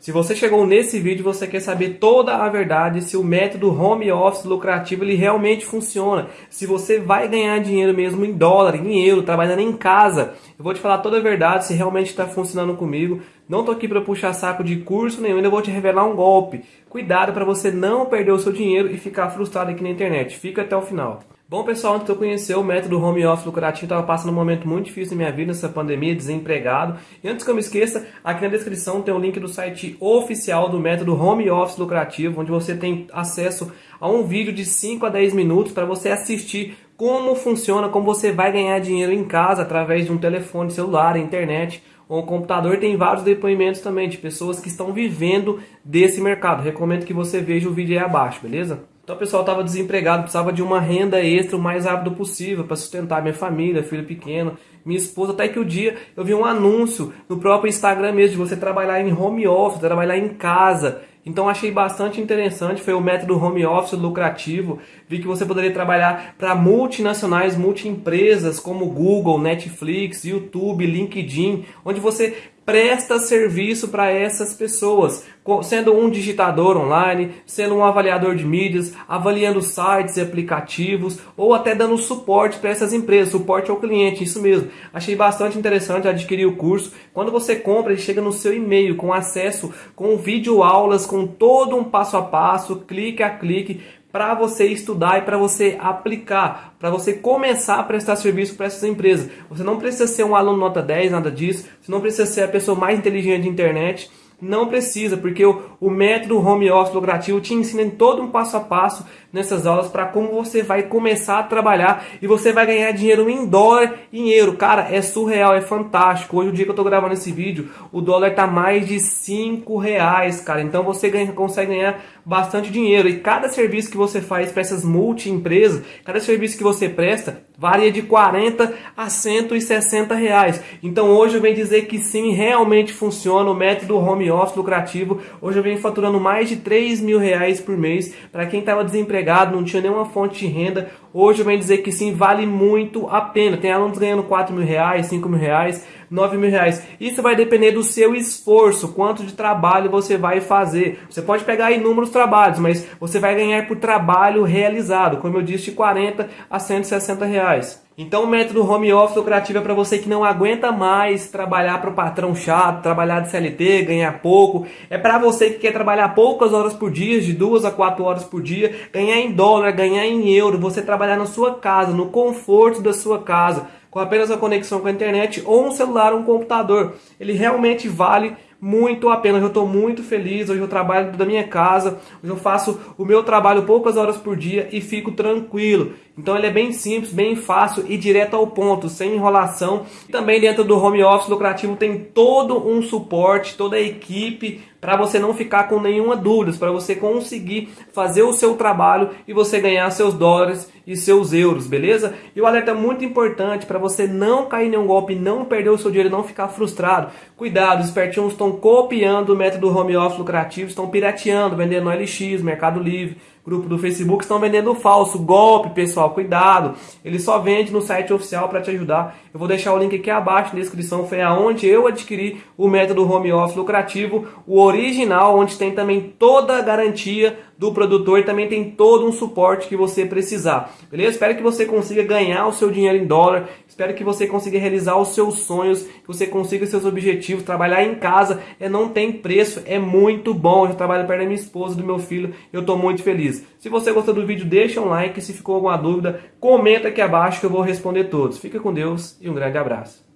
Se você chegou nesse vídeo, você quer saber toda a verdade, se o método home office lucrativo ele realmente funciona, se você vai ganhar dinheiro mesmo em dólar, em euro, trabalhando em casa. Eu vou te falar toda a verdade, se realmente está funcionando comigo. Não tô aqui para puxar saco de curso nenhum, ainda vou te revelar um golpe. Cuidado para você não perder o seu dinheiro e ficar frustrado aqui na internet. Fica até o final. Bom, pessoal, antes de eu conhecer o método home office lucrativo, estava passando um momento muito difícil na minha vida, nessa pandemia, desempregado. E antes que eu me esqueça, aqui na descrição tem o link do site oficial do método home office lucrativo, onde você tem acesso a um vídeo de 5 a 10 minutos para você assistir como funciona, como você vai ganhar dinheiro em casa através de um telefone celular, internet ou computador. Tem vários depoimentos também de pessoas que estão vivendo desse mercado. Recomendo que você veja o vídeo aí abaixo, beleza? Então o pessoal estava desempregado, precisava de uma renda extra o mais rápido possível para sustentar minha família, filho pequeno, minha esposa. Até que o dia eu vi um anúncio no próprio Instagram mesmo de você trabalhar em home office, trabalhar em casa. Então achei bastante interessante, foi o método home office lucrativo. Vi que você poderia trabalhar para multinacionais, multiempresas como Google, Netflix, YouTube, LinkedIn, onde você presta serviço para essas pessoas, sendo um digitador online, sendo um avaliador de mídias, avaliando sites e aplicativos, ou até dando suporte para essas empresas, suporte ao cliente, isso mesmo. Achei bastante interessante adquirir o curso. Quando você compra, ele chega no seu e-mail com acesso, com vídeo aulas, com todo um passo a passo, clique a clique, para você estudar e para você aplicar, para você começar a prestar serviço para essas empresas. Você não precisa ser um aluno nota 10, nada disso. Você não precisa ser a pessoa mais inteligente de internet. Não precisa, porque o, o método home office lucrativo te ensina em todo um passo a passo nessas aulas para como você vai começar a trabalhar e você vai ganhar dinheiro em dólar e em euro. Cara, é surreal, é fantástico. Hoje, o dia que eu estou gravando esse vídeo, o dólar está mais de 5 reais, cara. Então você ganha, consegue ganhar bastante dinheiro. E cada serviço que você faz para essas multi-empresas, cada serviço que você presta, varia de 40 a 160 reais. Então hoje eu venho dizer que sim, realmente funciona o método home office lucrativo. Hoje eu venho faturando mais de 3 mil reais por mês. Para quem estava desempregado, não tinha nenhuma fonte de renda, hoje eu venho dizer que sim, vale muito a pena. Tem alunos ganhando 4 mil reais, 5 mil reais. 9 mil reais. Isso vai depender do seu esforço, quanto de trabalho você vai fazer. Você pode pegar inúmeros trabalhos, mas você vai ganhar por trabalho realizado, como eu disse, de 40 a 160 reais. Então o método home office lucrativo é para você que não aguenta mais trabalhar para o patrão chato, trabalhar de CLT, ganhar pouco. É para você que quer trabalhar poucas horas por dia, de duas a quatro horas por dia, ganhar em dólar, ganhar em euro, você trabalhar na sua casa, no conforto da sua casa com apenas a conexão com a internet ou um celular ou um computador. Ele realmente vale muito a pena. Hoje eu estou muito feliz, hoje eu trabalho da minha casa, hoje eu faço o meu trabalho poucas horas por dia e fico tranquilo. Então ele é bem simples, bem fácil e direto ao ponto, sem enrolação. Também dentro do home office lucrativo tem todo um suporte, toda a equipe para você não ficar com nenhuma dúvida, para você conseguir fazer o seu trabalho e você ganhar seus dólares e seus euros, beleza? E o alerta muito importante para você não cair em nenhum golpe, não perder o seu dinheiro, não ficar frustrado. Cuidado, os espertinhos estão copiando o método home office lucrativo, estão pirateando, vendendo LX, Mercado Livre, grupo do Facebook estão vendendo falso, golpe, pessoal, cuidado. Ele só vende no site oficial para te ajudar. Eu vou deixar o link aqui abaixo na descrição, foi aonde eu adquiri o método home office lucrativo, o original, onde tem também toda a garantia do produtor e também tem todo um suporte que você precisar. Beleza? Espero que você consiga ganhar o seu dinheiro em dólar, espero que você consiga realizar os seus sonhos, que você consiga seus objetivos, trabalhar em casa, é não tem preço, é muito bom. Eu trabalho perto da minha esposa, do meu filho, eu estou muito feliz. Se você gostou do vídeo, deixa um like, se ficou alguma dúvida, comenta aqui abaixo que eu vou responder todos. Fica com Deus e um grande abraço.